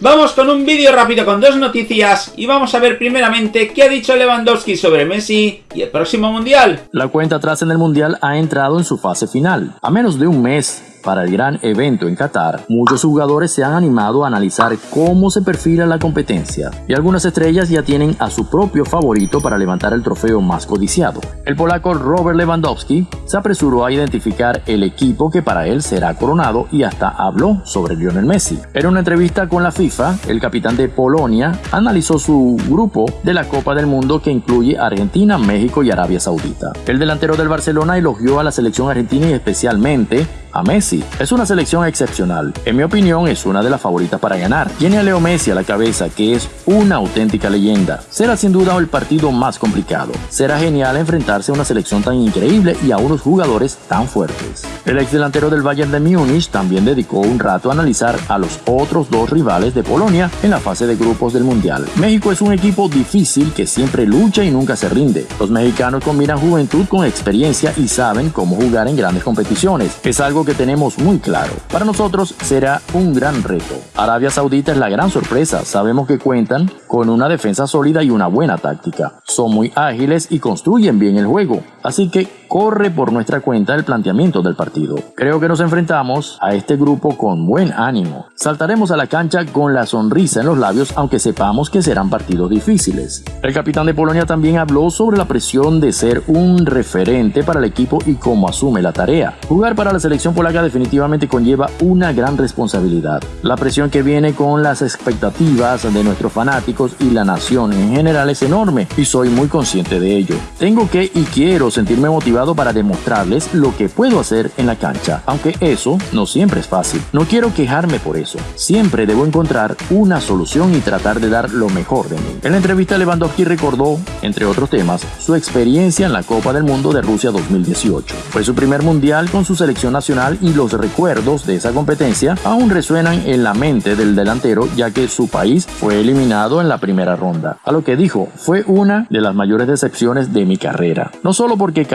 Vamos con un vídeo rápido con dos noticias y vamos a ver primeramente qué ha dicho Lewandowski sobre Messi y el próximo Mundial. La cuenta atrás en el Mundial ha entrado en su fase final. A menos de un mes para el gran evento en Qatar, muchos jugadores se han animado a analizar cómo se perfila la competencia y algunas estrellas ya tienen a su propio favorito para levantar el trofeo más codiciado. El polaco Robert Lewandowski se apresuró a identificar el equipo que para él será coronado y hasta habló sobre Lionel Messi. En una entrevista con la FIFA, el capitán de Polonia analizó su grupo de la Copa del Mundo que incluye Argentina, México y Arabia Saudita. El delantero del Barcelona elogió a la selección argentina y especialmente a Messi. Es una selección excepcional. En mi opinión, es una de las favoritas para ganar. Tiene a Leo Messi a la cabeza, que es una auténtica leyenda. Será sin duda el partido más complicado. Será genial enfrentarse a una selección tan increíble y a unos jugadores tan fuertes. El ex delantero del Bayern de Múnich también dedicó un rato a analizar a los otros dos rivales de Polonia en la fase de grupos del Mundial. México es un equipo difícil que siempre lucha y nunca se rinde. Los mexicanos combinan juventud con experiencia y saben cómo jugar en grandes competiciones. Es algo que tenemos muy claro. Para nosotros será un gran reto. Arabia Saudita es la gran sorpresa. Sabemos que cuentan con una defensa sólida y una buena táctica. Son muy ágiles y construyen bien el juego. Así que corre por nuestra cuenta el planteamiento del partido. Creo que nos enfrentamos a este grupo con buen ánimo. Saltaremos a la cancha con la sonrisa en los labios aunque sepamos que serán partidos difíciles. El capitán de Polonia también habló sobre la presión de ser un referente para el equipo y cómo asume la tarea. Jugar para la selección polaca definitivamente conlleva una gran responsabilidad. La presión que viene con las expectativas de nuestros fanáticos y la nación en general es enorme y soy muy consciente de ello. Tengo que y quiero sentirme motivado para demostrarles lo que puedo hacer en la cancha, aunque eso no siempre es fácil. No quiero quejarme por eso. Siempre debo encontrar una solución y tratar de dar lo mejor de mí. En la entrevista Lewandowski recordó, entre otros temas, su experiencia en la Copa del Mundo de Rusia 2018. Fue su primer mundial con su selección nacional y los recuerdos de esa competencia aún resuenan en la mente del delantero ya que su país fue eliminado en la primera ronda. A lo que dijo, fue una de las mayores decepciones de mi carrera. No solo porque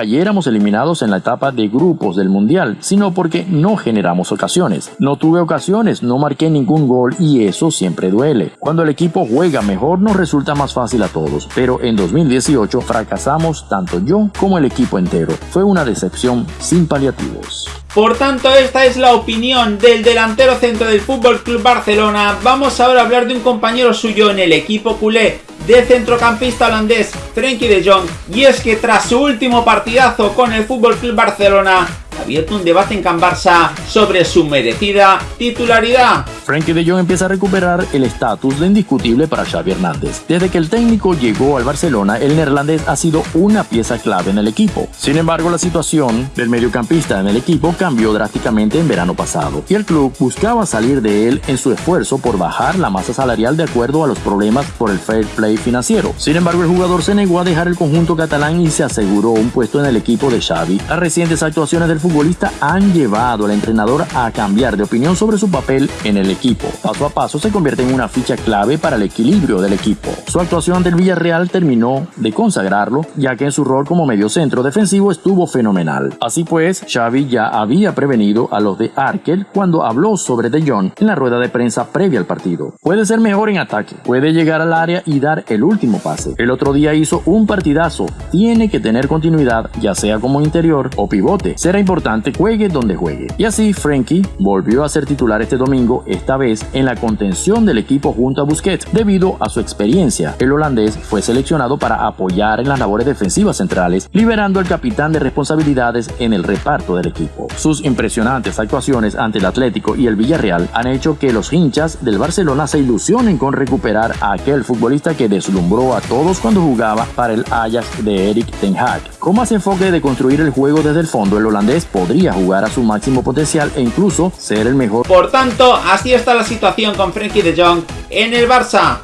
eliminados en la etapa de grupos del Mundial, sino porque no generamos ocasiones. No tuve ocasiones, no marqué ningún gol y eso siempre duele. Cuando el equipo juega mejor nos resulta más fácil a todos, pero en 2018 fracasamos tanto yo como el equipo entero. Fue una decepción sin paliativos. Por tanto, esta es la opinión del delantero centro del Fútbol Club Barcelona. Vamos ahora a hablar de un compañero suyo en el equipo culé, del centrocampista holandés Frenkie de Jong. Y es que tras su último partidazo con el Club Barcelona, ha abierto un debate en Can Barça sobre su merecida titularidad. Frankie de Jong empieza a recuperar el estatus de indiscutible para Xavi Hernández. Desde que el técnico llegó al Barcelona, el neerlandés ha sido una pieza clave en el equipo. Sin embargo, la situación del mediocampista en el equipo cambió drásticamente en verano pasado y el club buscaba salir de él en su esfuerzo por bajar la masa salarial de acuerdo a los problemas por el fair play financiero. Sin embargo, el jugador se negó a dejar el conjunto catalán y se aseguró un puesto en el equipo de Xavi. Las recientes actuaciones del futbolista han llevado al entrenador a cambiar de opinión sobre su papel en el equipo. Paso a paso se convierte en una ficha clave para el equilibrio del equipo. Su actuación ante el Villarreal terminó de consagrarlo, ya que en su rol como mediocentro defensivo estuvo fenomenal. Así pues, Xavi ya había prevenido a los de Arkel cuando habló sobre De Jong en la rueda de prensa previa al partido. Puede ser mejor en ataque, puede llegar al área y dar el último pase. El otro día hizo un partidazo, tiene que tener continuidad, ya sea como interior o pivote. Será importante juegue donde juegue. Y así Frankie volvió a ser titular este domingo, esta vez en la contención del equipo junto a Busquets. Debido a su experiencia, el holandés fue seleccionado para apoyar en las labores defensivas centrales, liberando al capitán de responsabilidades en el reparto del equipo. Sus impresionantes actuaciones ante el Atlético y el Villarreal han hecho que los hinchas del Barcelona se ilusionen con recuperar a aquel futbolista que deslumbró a todos cuando jugaba para el Ajax de Eric Ten Hag. Con más enfoque de construir el juego desde el fondo, el holandés podría jugar a su máximo potencial e incluso ser el mejor. Por tanto, está la situación con Frenkie de Jong en el Barça.